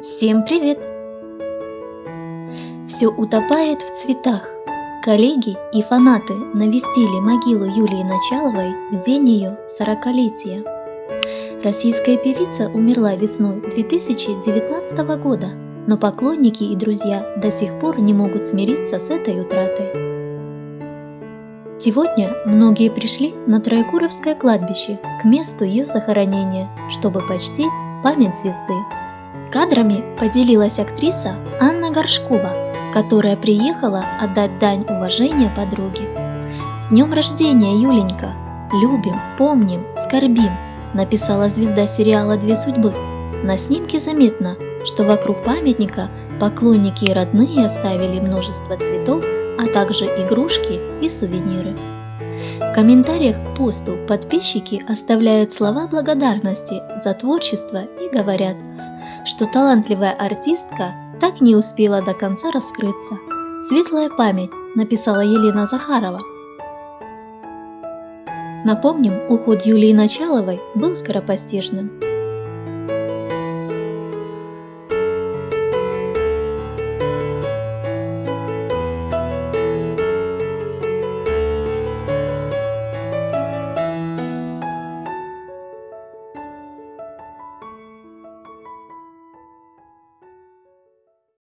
Всем привет! Все утопает в цветах. Коллеги и фанаты навестили могилу Юлии Началовой в день ее сорокалетия. Российская певица умерла весной 2019 года, но поклонники и друзья до сих пор не могут смириться с этой утратой. Сегодня многие пришли на Троекуровское кладбище к месту ее захоронения, чтобы почтить память звезды. Кадрами поделилась актриса Анна Горшкова, которая приехала отдать дань уважения подруге. «С днем рождения, Юленька! Любим, помним, скорбим!» написала звезда сериала «Две судьбы». На снимке заметно, что вокруг памятника поклонники и родные оставили множество цветов, а также игрушки и сувениры. В комментариях к посту подписчики оставляют слова благодарности за творчество и говорят – что талантливая артистка так не успела до конца раскрыться. «Светлая память», написала Елена Захарова. Напомним, уход Юлии Началовой был скоропостижным.